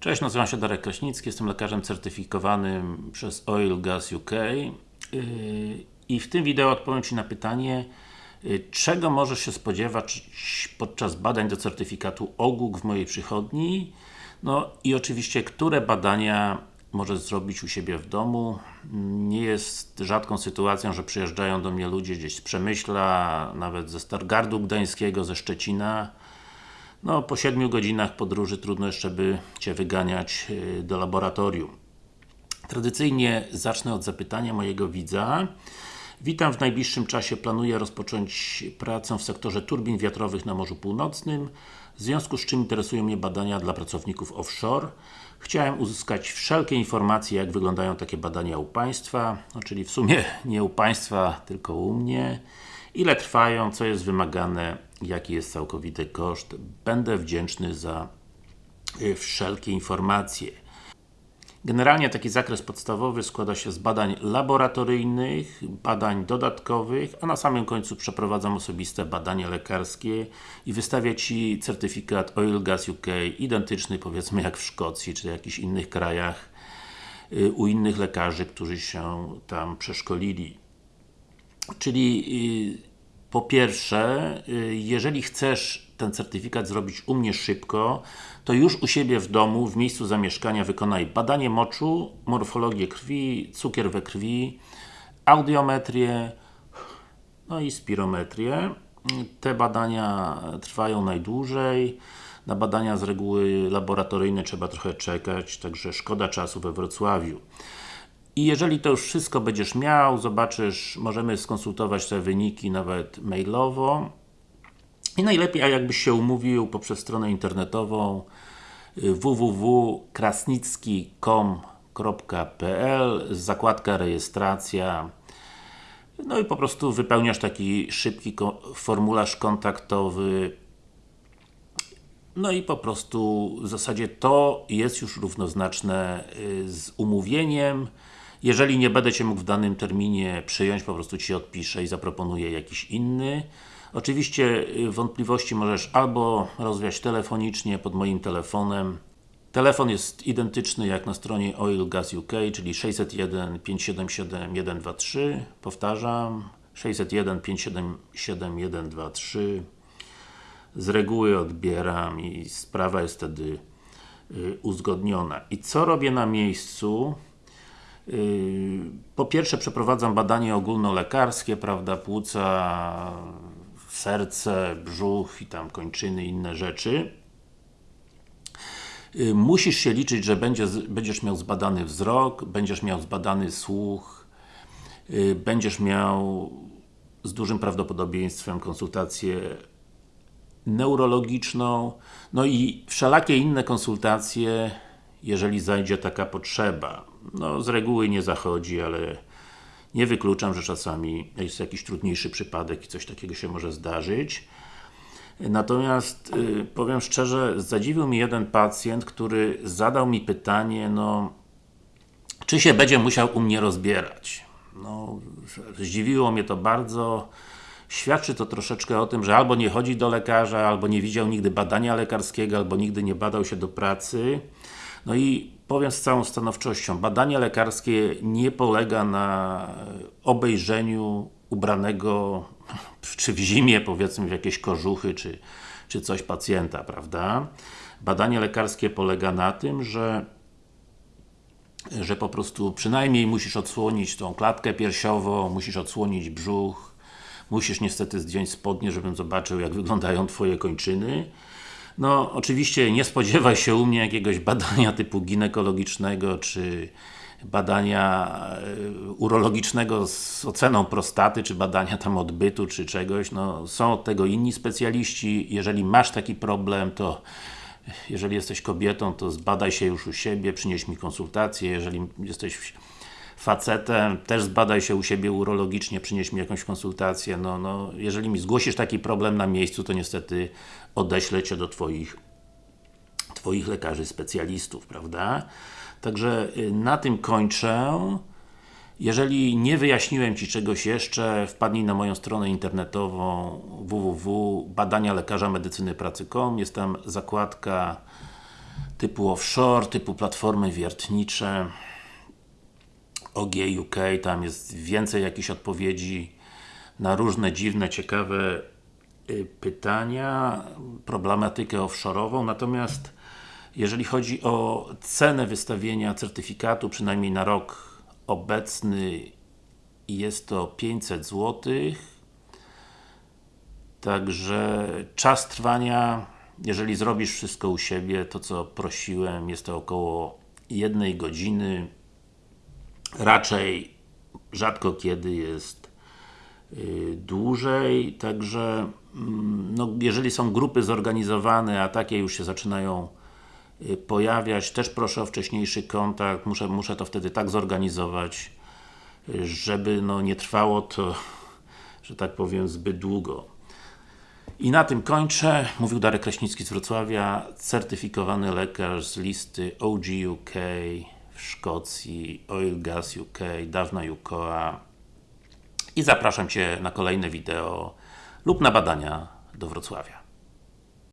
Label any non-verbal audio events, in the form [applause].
Cześć, nazywam się Darek Kraśnicki, jestem lekarzem certyfikowanym przez Oil Gas UK yy, i w tym wideo odpowiem Ci na pytanie yy, czego możesz się spodziewać podczas badań do certyfikatu OGUK w mojej przychodni? No i oczywiście, które badania możesz zrobić u siebie w domu. Nie jest rzadką sytuacją, że przyjeżdżają do mnie ludzie gdzieś z Przemyśla, nawet ze Stargardu Gdańskiego, ze Szczecina no, po 7 godzinach podróży trudno jeszcze by Cię wyganiać y, do laboratorium. Tradycyjnie zacznę od zapytania mojego widza. Witam, w najbliższym czasie planuję rozpocząć pracę w sektorze turbin wiatrowych na Morzu Północnym, w związku z czym interesują mnie badania dla pracowników offshore. Chciałem uzyskać wszelkie informacje, jak wyglądają takie badania u Państwa, no, czyli w sumie [laughs] nie u Państwa, tylko u mnie. Ile trwają, co jest wymagane, jaki jest całkowity koszt. Będę wdzięczny za y, wszelkie informacje. Generalnie taki zakres podstawowy składa się z badań laboratoryjnych, badań dodatkowych, a na samym końcu przeprowadzam osobiste badania lekarskie i wystawię Ci certyfikat Oil Gas UK identyczny powiedzmy jak w Szkocji czy w jakichś innych krajach y, u innych lekarzy, którzy się tam przeszkolili. Czyli y, po pierwsze, y, jeżeli chcesz ten certyfikat zrobić u mnie szybko, to już u siebie w domu, w miejscu zamieszkania wykonaj badanie moczu, morfologię krwi, cukier we krwi, audiometrię, no i spirometrię. Te badania trwają najdłużej. Na badania z reguły laboratoryjne trzeba trochę czekać, także szkoda czasu we Wrocławiu. I jeżeli to już wszystko będziesz miał, zobaczysz, możemy skonsultować te wyniki nawet mailowo. I najlepiej, a jakbyś się umówił poprzez stronę internetową y, www.krasnicki.com.pl zakładka rejestracja. No i po prostu wypełniasz taki szybki formularz kontaktowy. No i po prostu w zasadzie to jest już równoznaczne y, z umówieniem jeżeli nie będę Cię mógł w danym terminie przyjąć, po prostu Ci odpiszę i zaproponuję jakiś inny. Oczywiście y, wątpliwości możesz albo rozwiać telefonicznie pod moim telefonem. Telefon jest identyczny jak na stronie Oil Gas UK, czyli 601 577 123. Powtarzam, 601 577 123. Z reguły odbieram i sprawa jest wtedy y, uzgodniona. I co robię na miejscu? Yy, po pierwsze przeprowadzam badanie ogólnolekarskie, prawda, płuca, serce, brzuch i tam kończyny, inne rzeczy. Yy, musisz się liczyć, że będziesz, będziesz miał zbadany wzrok, będziesz miał zbadany słuch, yy, będziesz miał z dużym prawdopodobieństwem konsultację neurologiczną, no i wszelakie inne konsultacje, jeżeli zajdzie taka potrzeba no z reguły nie zachodzi, ale nie wykluczam, że czasami jest jakiś trudniejszy przypadek i coś takiego się może zdarzyć. Natomiast y, powiem szczerze, zadziwił mi jeden pacjent, który zadał mi pytanie, no czy się będzie musiał u mnie rozbierać? No, zdziwiło mnie to bardzo. Świadczy to troszeczkę o tym, że albo nie chodzi do lekarza, albo nie widział nigdy badania lekarskiego, albo nigdy nie badał się do pracy. No i powiem z całą stanowczością, badanie lekarskie nie polega na obejrzeniu ubranego [laughs] czy w zimie, powiedzmy, w jakieś kożuchy, czy, czy coś pacjenta, prawda? Badanie lekarskie polega na tym, że że po prostu przynajmniej musisz odsłonić tą klatkę piersiową, musisz odsłonić brzuch, musisz niestety zdjąć spodnie, żebym zobaczył jak wyglądają Twoje kończyny no, oczywiście nie spodziewaj się u mnie jakiegoś badania typu ginekologicznego, czy badania e, urologicznego z oceną prostaty, czy badania tam odbytu, czy czegoś. No, są od tego inni specjaliści. Jeżeli masz taki problem, to jeżeli jesteś kobietą, to zbadaj się już u siebie, przynieś mi konsultację. Jeżeli jesteś facetem, też zbadaj się u siebie urologicznie, przynieś mi jakąś konsultację, no, no, jeżeli mi zgłosisz taki problem na miejscu, to niestety odeślę Cię do Twoich Twoich lekarzy specjalistów, prawda? Także y, na tym kończę. Jeżeli nie wyjaśniłem Ci czegoś jeszcze, wpadnij na moją stronę internetową www.badanialekarza medycyny pracy.com jest tam zakładka typu offshore, typu platformy wiertnicze OG UK, tam jest więcej jakichś odpowiedzi na różne dziwne, ciekawe y, pytania, problematykę offshore'ową, natomiast jeżeli chodzi o cenę wystawienia certyfikatu, przynajmniej na rok obecny jest to 500 zł Także czas trwania, jeżeli zrobisz wszystko u siebie, to co prosiłem, jest to około jednej godziny raczej rzadko kiedy jest yy, dłużej, także mm, no, jeżeli są grupy zorganizowane, a takie już się zaczynają yy, pojawiać, też proszę o wcześniejszy kontakt, muszę, muszę to wtedy tak zorganizować, żeby no, nie trwało to, [laughs] że tak powiem, zbyt długo. I na tym kończę. Mówił Darek Kraśnicki z Wrocławia, certyfikowany lekarz z listy OG UK Szkocji, Oil Gas UK, dawna UKOA i zapraszam Cię na kolejne wideo lub na badania do Wrocławia.